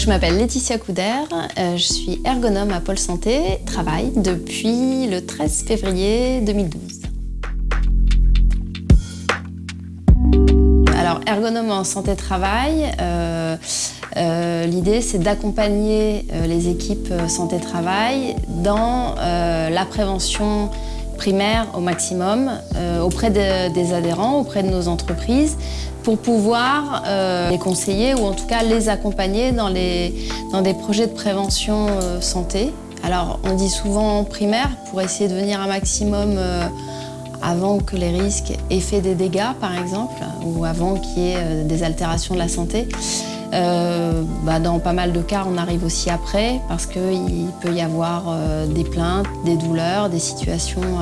je m'appelle Laetitia Couder, euh, je suis ergonome à Pôle Santé, travail depuis le 13 février 2012. Alors, ergonome en santé-travail, euh, euh, l'idée c'est d'accompagner les équipes santé-travail dans la prévention primaire au maximum auprès des adhérents, auprès de nos entreprises, pour pouvoir les conseiller ou en tout cas les accompagner dans, des projets de prévention santé. Alors on dit souvent primaire pour essayer de venir un maximum avant que les risques aient fait des dégâts, par exemple, ou avant qu'il y ait euh, des altérations de la santé. Euh, bah, dans pas mal de cas, on arrive aussi après parce qu'il peut y avoir euh, des plaintes, des douleurs, des situations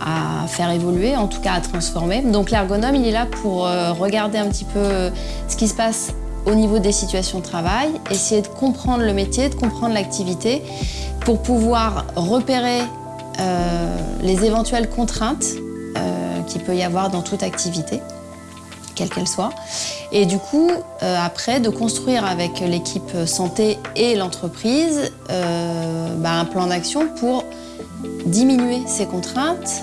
à faire évoluer, en tout cas à transformer. Donc l'ergonome, il est là pour regarder un petit peu ce qui se passe au niveau des situations de travail, essayer de comprendre le métier, de comprendre l'activité pour pouvoir repérer euh, les éventuelles contraintes euh, qu'il peut y avoir dans toute activité, quelle qu'elle soit. Et du coup, euh, après, de construire avec l'équipe santé et l'entreprise bah, un plan d'action pour diminuer ces contraintes,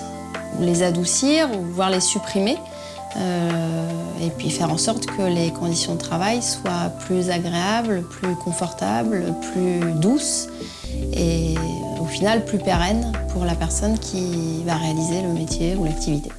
les adoucir ou voire les supprimer. et puis faire en sorte que les conditions de travail soient plus agréables, plus confortables, plus douces et au final plus pérenne pour la personne qui va réaliser le métier ou l'activité.